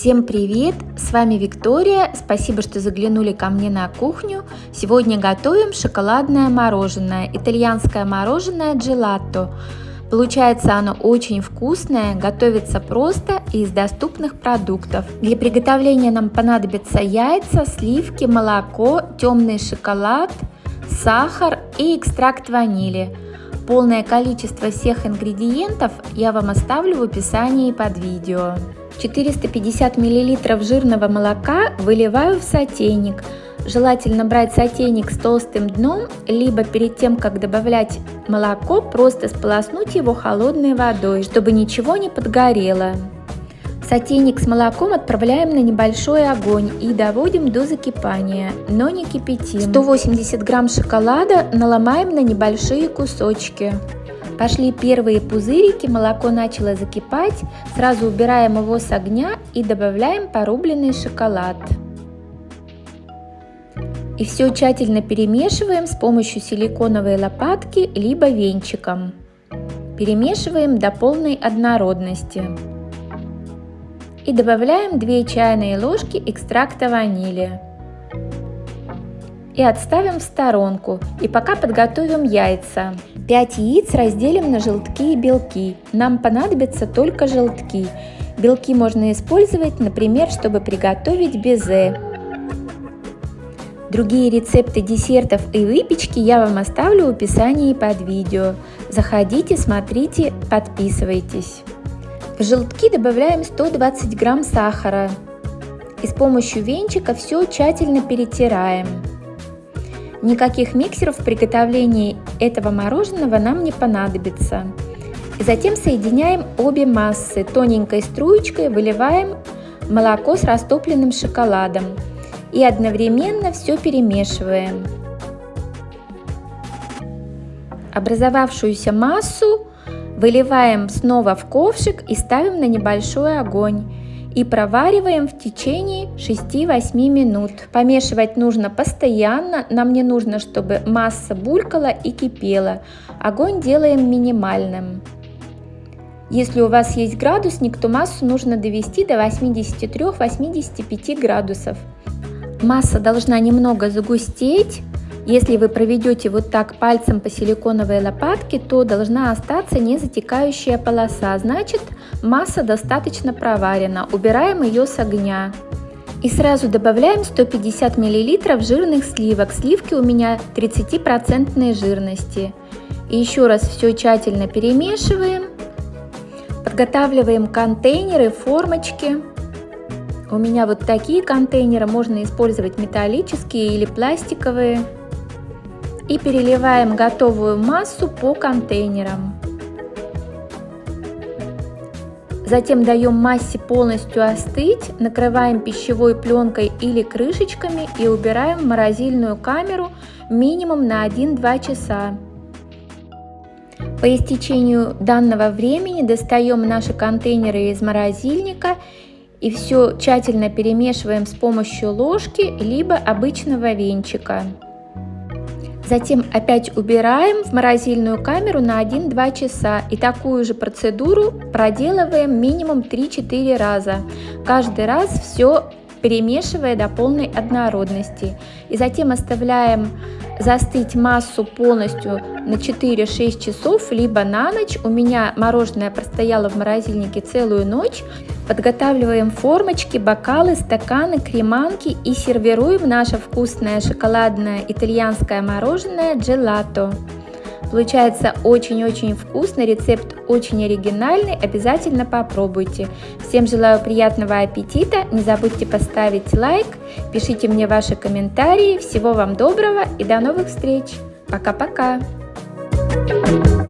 Всем привет! С вами Виктория. Спасибо, что заглянули ко мне на кухню. Сегодня готовим шоколадное мороженое, итальянское мороженое джелато. Получается оно очень вкусное, готовится просто и из доступных продуктов. Для приготовления нам понадобятся яйца, сливки, молоко, темный шоколад, сахар и экстракт ванили. Полное количество всех ингредиентов я вам оставлю в описании под видео. 450 мл жирного молока выливаю в сотейник. Желательно брать сотейник с толстым дном, либо перед тем, как добавлять молоко, просто сполоснуть его холодной водой, чтобы ничего не подгорело. Сотейник с молоком отправляем на небольшой огонь и доводим до закипания, но не кипятим. 180 грамм шоколада наломаем на небольшие кусочки. Пошли первые пузырики, молоко начало закипать, сразу убираем его с огня и добавляем порубленный шоколад. И все тщательно перемешиваем с помощью силиконовой лопатки либо венчиком. Перемешиваем до полной однородности. И добавляем 2 чайные ложки экстракта ванили. И отставим в сторонку. И пока подготовим яйца. 5 яиц разделим на желтки и белки. Нам понадобятся только желтки. Белки можно использовать, например, чтобы приготовить безе. Другие рецепты десертов и выпечки я вам оставлю в описании под видео. Заходите, смотрите, подписывайтесь. В желтки добавляем 120 грамм сахара. И с помощью венчика все тщательно перетираем. Никаких миксеров в приготовлении этого мороженого нам не понадобится. И затем соединяем обе массы. Тоненькой струечкой выливаем молоко с растопленным шоколадом. И одновременно все перемешиваем. Образовавшуюся массу выливаем снова в ковшик и ставим на небольшой огонь и провариваем в течение 6-8 минут. Помешивать нужно постоянно, нам не нужно, чтобы масса булькала и кипела. Огонь делаем минимальным. Если у вас есть градусник, то массу нужно довести до 83-85 градусов. Масса должна немного загустеть, если вы проведете вот так пальцем по силиконовой лопатке, то должна остаться не затекающая полоса, значит масса достаточно проварена. Убираем ее с огня. И сразу добавляем 150 мл жирных сливок. Сливки у меня 30% жирности. И еще раз все тщательно перемешиваем. Подготавливаем контейнеры, формочки. У меня вот такие контейнеры, можно использовать металлические или пластиковые и переливаем готовую массу по контейнерам. Затем даем массе полностью остыть, накрываем пищевой пленкой или крышечками и убираем в морозильную камеру минимум на 1-2 часа. По истечению данного времени достаем наши контейнеры из морозильника и все тщательно перемешиваем с помощью ложки либо обычного венчика. Затем опять убираем в морозильную камеру на 1-2 часа. И такую же процедуру проделываем минимум 3-4 раза. Каждый раз все перемешивая до полной однородности. И затем оставляем застыть массу полностью на 4-6 часов, либо на ночь. У меня мороженое простояло в морозильнике целую ночь. Подготавливаем формочки, бокалы, стаканы, креманки и сервируем наше вкусное шоколадное итальянское мороженое джелато. Получается очень-очень вкусно, рецепт очень оригинальный, обязательно попробуйте. Всем желаю приятного аппетита, не забудьте поставить лайк, пишите мне ваши комментарии, всего вам доброго и до новых встреч. Пока-пока! Thank you